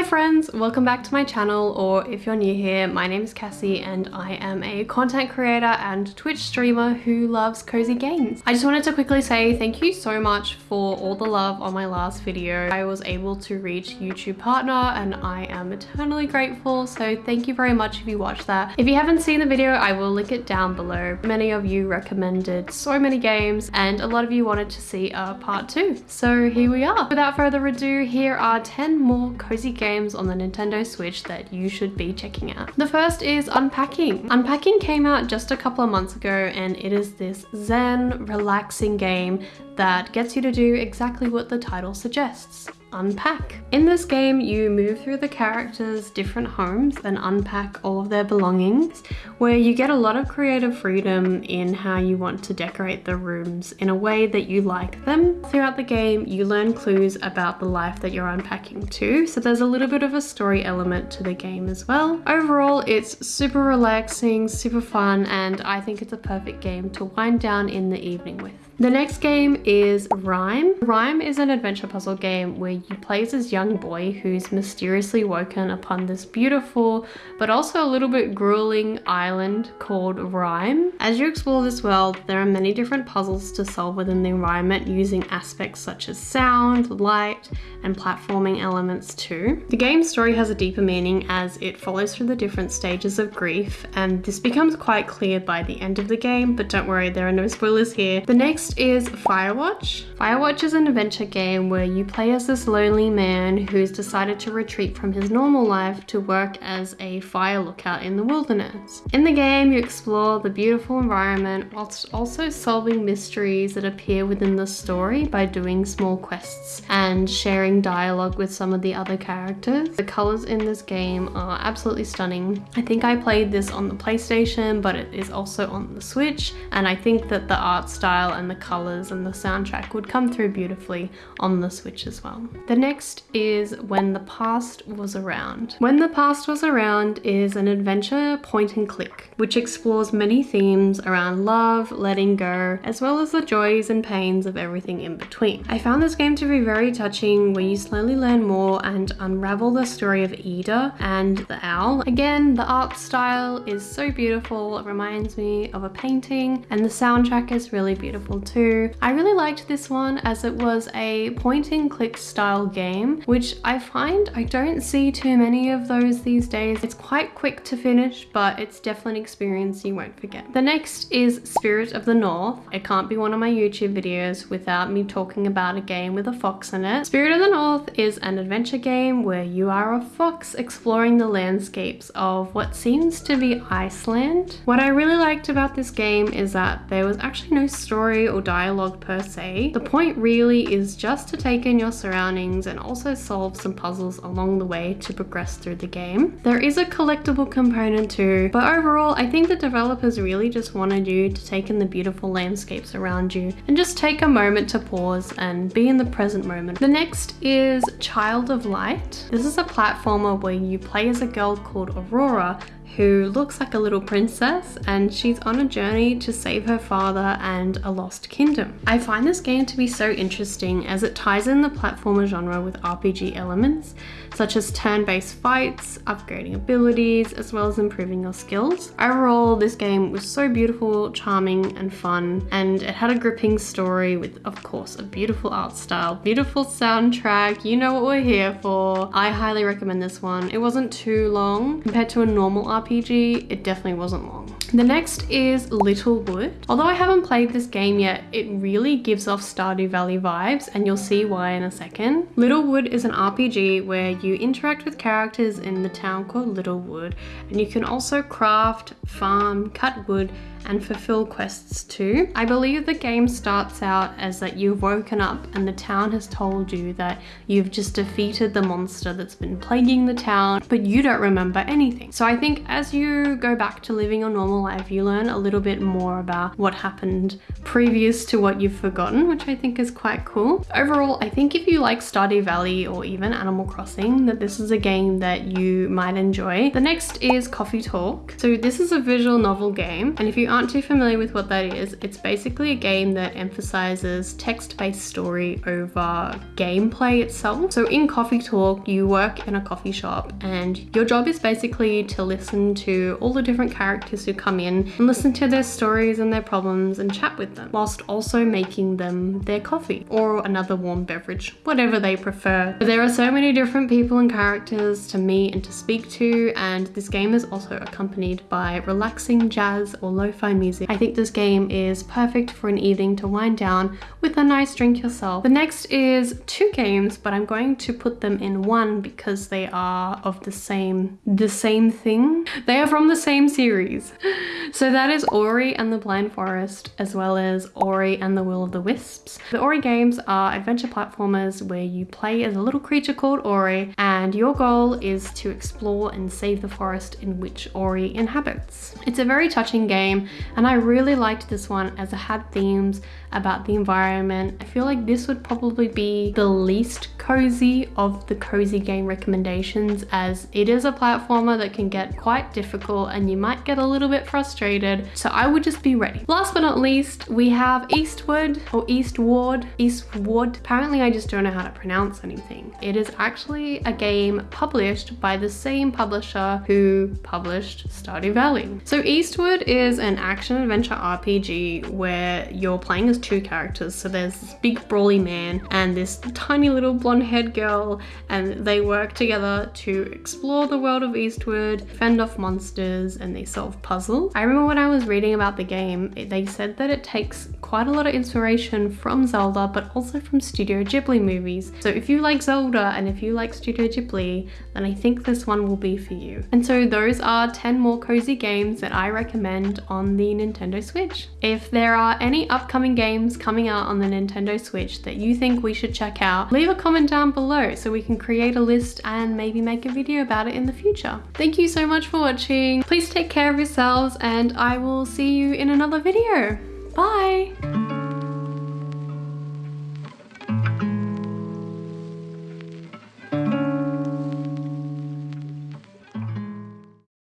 Hi friends, welcome back to my channel or if you're new here, my name is Cassie and I am a content creator and Twitch streamer who loves cozy games. I just wanted to quickly say thank you so much for all the love on my last video. I was able to reach YouTube partner and I am eternally grateful so thank you very much if you watched that. If you haven't seen the video, I will link it down below. Many of you recommended so many games and a lot of you wanted to see a part two. So here we are. Without further ado, here are 10 more cozy games on the Nintendo Switch that you should be checking out. The first is Unpacking. Unpacking came out just a couple of months ago and it is this zen, relaxing game that gets you to do exactly what the title suggests unpack. In this game, you move through the characters' different homes and unpack all of their belongings, where you get a lot of creative freedom in how you want to decorate the rooms in a way that you like them. Throughout the game, you learn clues about the life that you're unpacking too, so there's a little bit of a story element to the game as well. Overall, it's super relaxing, super fun, and I think it's a perfect game to wind down in the evening with. The next game is Rime. Rime is an adventure puzzle game where you play as this young boy who's mysteriously woken upon this beautiful but also a little bit grueling island called Rime. As you explore this world, there are many different puzzles to solve within the environment using aspects such as sound, light, and platforming elements too. The game's story has a deeper meaning as it follows through the different stages of grief and this becomes quite clear by the end of the game, but don't worry, there are no spoilers here. The next Next is Firewatch. Firewatch is an adventure game where you play as this lonely man who's decided to retreat from his normal life to work as a fire lookout in the wilderness. In the game, you explore the beautiful environment whilst also solving mysteries that appear within the story by doing small quests and sharing dialogue with some of the other characters. The colors in this game are absolutely stunning. I think I played this on the PlayStation, but it is also on the Switch, and I think that the art style and the colors and the soundtrack would come through beautifully on the Switch as well. The next is When the Past Was Around. When the Past Was Around is an adventure point and click, which explores many themes around love, letting go, as well as the joys and pains of everything in between. I found this game to be very touching where you slowly learn more and unravel the story of Ida and the owl. Again, the art style is so beautiful. It reminds me of a painting and the soundtrack is really beautiful too. I really liked this one as it was a point and click style game, which I find I don't see too many of those these days. It's quite quick to finish, but it's definitely an experience you won't forget. The next is Spirit of the North. It can't be one of my YouTube videos without me talking about a game with a fox in it. Spirit of the North is an adventure game where you are a fox exploring the landscapes of what seems to be Iceland. What I really liked about this game is that there was actually no story or dialogue per se. The point really is just to take in your surroundings and also solve some puzzles along the way to progress through the game. There is a collectible component too, but overall I think the developers really just wanted you to take in the beautiful landscapes around you and just take a moment to pause and be in the present moment. The next is Child of Light. This is a platformer where you play as a girl called Aurora who looks like a little princess and she's on a journey to save her father and a lost kingdom. I find this game to be so interesting as it ties in the platformer genre with RPG elements such as turn-based fights, upgrading abilities, as well as improving your skills. Overall, this game was so beautiful, charming, and fun, and it had a gripping story with, of course, a beautiful art style, beautiful soundtrack, you know what we're here for. I highly recommend this one. It wasn't too long. Compared to a normal RPG, it definitely wasn't long. The next is Littlewood. Although I haven't played this game yet, it really gives off Stardew Valley vibes and you'll see why in a second. Littlewood is an RPG where you interact with characters in the town called Littlewood and you can also craft, farm, cut wood and fulfill quests too. I believe the game starts out as that you've woken up and the town has told you that you've just defeated the monster that's been plaguing the town, but you don't remember anything. So I think as you go back to living your normal life, you learn a little bit more about what happened previous to what you've forgotten, which I think is quite cool. Overall, I think if you like Stardew Valley or even Animal Crossing, that this is a game that you might enjoy. The next is Coffee Talk. So this is a visual novel game, and if you aren't too familiar with what that is, it's basically a game that emphasizes text-based story over gameplay itself. So in Coffee Talk, you work in a coffee shop and your job is basically to listen to all the different characters who come in and listen to their stories and their problems and chat with them, whilst also making them their coffee or another warm beverage, whatever they prefer. But there are so many different people and characters to meet and to speak to, and this game is also accompanied by relaxing jazz or lo-fi music. I think this game is perfect for an evening to wind down with a nice drink yourself. The next is two games, but I'm going to put them in one because they are of the same, the same thing. They are from the same series. So that is Ori and the Blind Forest, as well as Ori and the Will of the Wisps. The Ori games are adventure platformers where you play as a little creature called Ori, and your goal is to explore and save the forest in which Ori inhabits. It's a very touching game, and I really liked this one as it had themes about the environment. I feel like this would probably be the least cozy of the cozy game recommendations as it is a platformer that can get quite difficult and you might get a little bit frustrated. So I would just be ready. Last but not least, we have Eastward or Eastward, Eastward. Apparently I just don't know how to pronounce anything. It is actually a game published by the same publisher who published Stardew Valley. So Eastward is an action adventure RPG where you're playing as two characters. So there's this big brawly man and this tiny little blonde haired girl and they work together to explore the world of Eastward, fend off monsters and they solve puzzles. I remember when I was reading about the game, they said that it takes quite a lot of inspiration from Zelda but also from Studio Ghibli movies. So if you like Zelda and if you like Studio Ghibli, then I think this one will be for you. And so those are 10 more cozy games that I recommend on the Nintendo Switch. If there are any upcoming games coming out on the Nintendo Switch that you think we should check out, leave a comment down below so we can create a list and maybe make a video about it in the future. Thank you so much for watching. Please take care of yourselves and I will see you in another video. Bye!